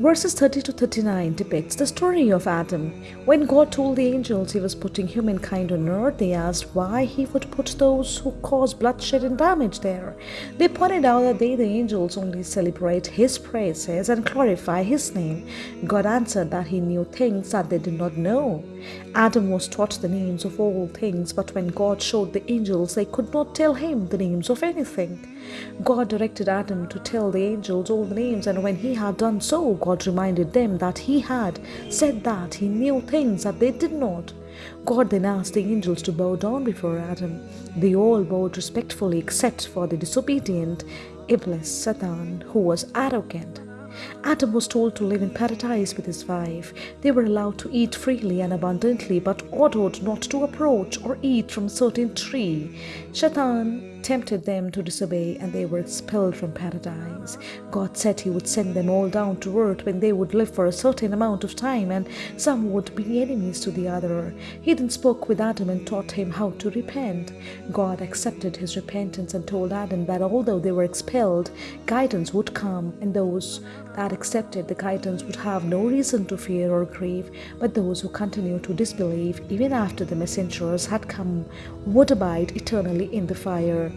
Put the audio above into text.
Verses 30 to 39 depicts the story of Adam. When God told the angels he was putting humankind on earth, they asked why he would put those who cause bloodshed and damage there. They pointed out that they, the angels, only celebrate his praises and glorify his name. God answered that he knew things that they did not know. Adam was taught the names of all things, but when God showed the angels, they could not tell him the names of anything. God directed Adam to tell the angels all the names, and when he had done so, God reminded them that he had said that he knew things that they did not. God then asked the angels to bow down before Adam. They all bowed respectfully except for the disobedient Iblis, Satan, who was arrogant. Adam was told to live in paradise with his wife. They were allowed to eat freely and abundantly, but ordered not to approach or eat from a certain tree. Shaitan tempted them to disobey and they were expelled from paradise. God said he would send them all down to earth when they would live for a certain amount of time and some would be enemies to the other. He then spoke with Adam and taught him how to repent. God accepted his repentance and told Adam that although they were expelled, guidance would come and those that accepted the guidance would have no reason to fear or grieve, but those who continue to disbelieve even after the messengers had come would abide eternally in the fire.